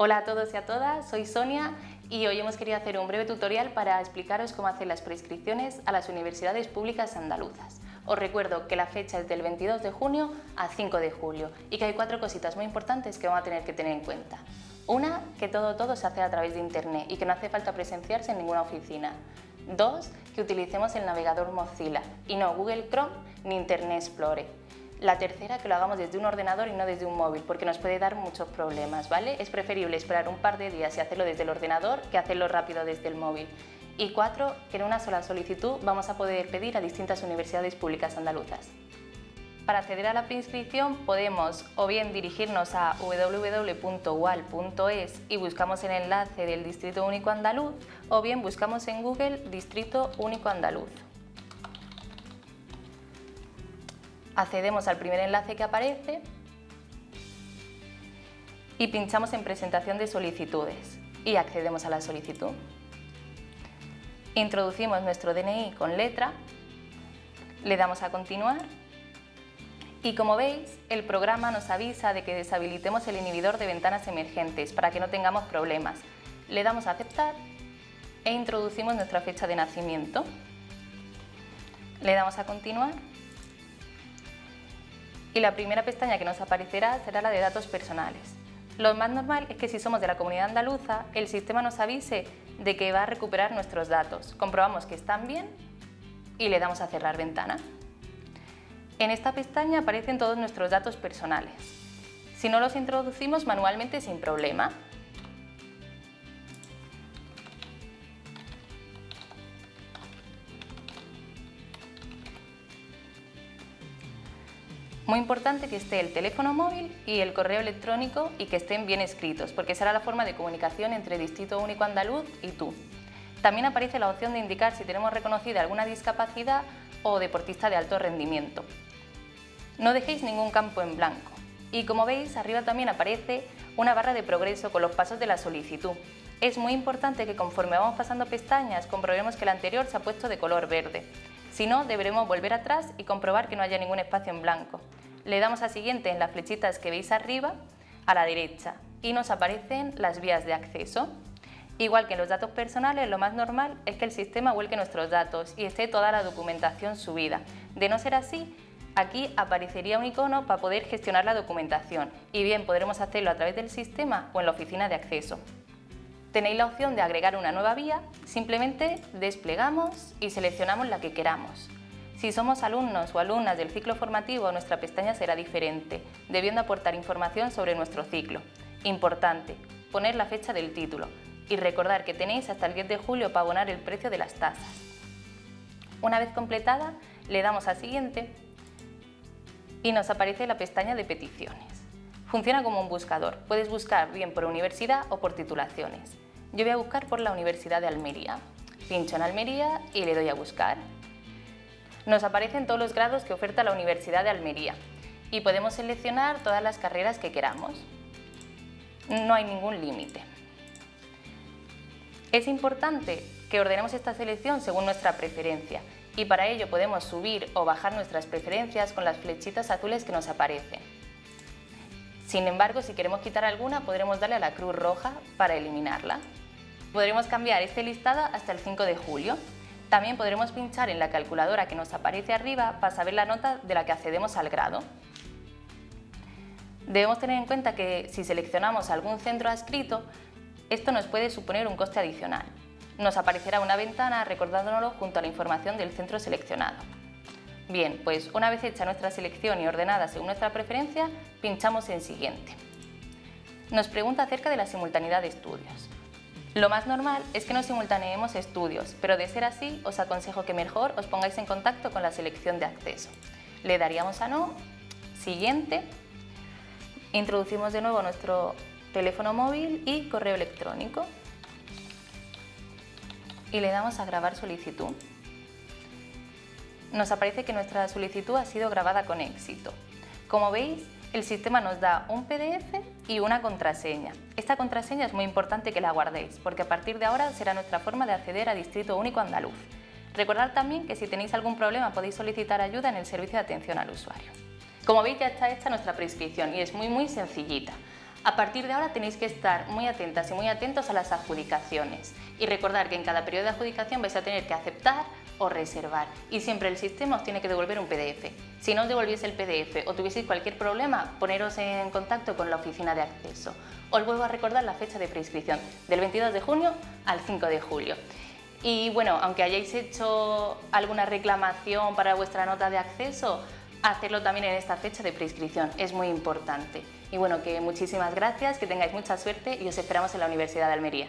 Hola a todos y a todas, soy Sonia y hoy hemos querido hacer un breve tutorial para explicaros cómo hacer las prescripciones a las universidades públicas andaluzas. Os recuerdo que la fecha es del 22 de junio a 5 de julio y que hay cuatro cositas muy importantes que vamos a tener que tener en cuenta. Una, que todo todo se hace a través de Internet y que no hace falta presenciarse en ninguna oficina. Dos, que utilicemos el navegador Mozilla y no Google Chrome ni Internet Explorer. La tercera, que lo hagamos desde un ordenador y no desde un móvil, porque nos puede dar muchos problemas, ¿vale? Es preferible esperar un par de días y hacerlo desde el ordenador que hacerlo rápido desde el móvil. Y cuatro, que en una sola solicitud vamos a poder pedir a distintas universidades públicas andaluzas. Para acceder a la preinscripción podemos o bien dirigirnos a www.ual.es y buscamos el enlace del Distrito Único Andaluz o bien buscamos en Google Distrito Único Andaluz. Accedemos al primer enlace que aparece y pinchamos en presentación de solicitudes y accedemos a la solicitud. Introducimos nuestro DNI con letra, le damos a continuar y como veis el programa nos avisa de que deshabilitemos el inhibidor de ventanas emergentes para que no tengamos problemas. Le damos a aceptar e introducimos nuestra fecha de nacimiento. Le damos a continuar y la primera pestaña que nos aparecerá será la de datos personales. Lo más normal es que si somos de la comunidad andaluza, el sistema nos avise de que va a recuperar nuestros datos. Comprobamos que están bien y le damos a cerrar ventana. En esta pestaña aparecen todos nuestros datos personales. Si no los introducimos manualmente sin problema, Muy importante que esté el teléfono móvil y el correo electrónico y que estén bien escritos, porque será la forma de comunicación entre Distrito Único Andaluz y tú. También aparece la opción de indicar si tenemos reconocida alguna discapacidad o deportista de alto rendimiento. No dejéis ningún campo en blanco. Y como veis, arriba también aparece una barra de progreso con los pasos de la solicitud. Es muy importante que conforme vamos pasando pestañas comprobemos que la anterior se ha puesto de color verde. Si no, deberemos volver atrás y comprobar que no haya ningún espacio en blanco. Le damos a siguiente en las flechitas que veis arriba, a la derecha, y nos aparecen las vías de acceso. Igual que en los datos personales, lo más normal es que el sistema vuelque nuestros datos y esté toda la documentación subida. De no ser así, aquí aparecería un icono para poder gestionar la documentación y bien podremos hacerlo a través del sistema o en la oficina de acceso. Tenéis la opción de agregar una nueva vía, simplemente desplegamos y seleccionamos la que queramos. Si somos alumnos o alumnas del ciclo formativo, nuestra pestaña será diferente, debiendo aportar información sobre nuestro ciclo. Importante, poner la fecha del título y recordar que tenéis hasta el 10 de julio para abonar el precio de las tasas. Una vez completada, le damos a Siguiente y nos aparece la pestaña de peticiones. Funciona como un buscador. Puedes buscar bien por universidad o por titulaciones. Yo voy a buscar por la Universidad de Almería. Pincho en Almería y le doy a buscar. Nos aparecen todos los grados que oferta la Universidad de Almería y podemos seleccionar todas las carreras que queramos. No hay ningún límite. Es importante que ordenemos esta selección según nuestra preferencia y para ello podemos subir o bajar nuestras preferencias con las flechitas azules que nos aparecen. Sin embargo, si queremos quitar alguna, podremos darle a la cruz roja para eliminarla. Podremos cambiar este listado hasta el 5 de julio. También podremos pinchar en la calculadora que nos aparece arriba para saber la nota de la que accedemos al grado. Debemos tener en cuenta que si seleccionamos algún centro adscrito, esto nos puede suponer un coste adicional. Nos aparecerá una ventana recordándonoslo junto a la información del centro seleccionado. Bien, pues una vez hecha nuestra selección y ordenada según nuestra preferencia, pinchamos en Siguiente. Nos pregunta acerca de la simultaneidad de estudios. Lo más normal es que no simultaneemos estudios, pero de ser así, os aconsejo que mejor os pongáis en contacto con la selección de acceso. Le daríamos a No, Siguiente, introducimos de nuevo nuestro teléfono móvil y correo electrónico y le damos a Grabar solicitud nos aparece que nuestra solicitud ha sido grabada con éxito. Como veis, el sistema nos da un PDF y una contraseña. Esta contraseña es muy importante que la guardéis, porque a partir de ahora será nuestra forma de acceder a Distrito Único Andaluz. Recordad también que si tenéis algún problema podéis solicitar ayuda en el servicio de atención al usuario. Como veis ya está hecha nuestra prescripción y es muy muy sencillita. A partir de ahora tenéis que estar muy atentas y muy atentos a las adjudicaciones y recordar que en cada periodo de adjudicación vais a tener que aceptar o reservar y siempre el sistema os tiene que devolver un PDF. Si no os devolviese el PDF o tuvieseis cualquier problema, poneros en contacto con la oficina de acceso. Os vuelvo a recordar la fecha de prescripción, del 22 de junio al 5 de julio. Y bueno, aunque hayáis hecho alguna reclamación para vuestra nota de acceso, hacerlo también en esta fecha de prescripción, es muy importante. Y bueno, que muchísimas gracias, que tengáis mucha suerte y os esperamos en la Universidad de Almería.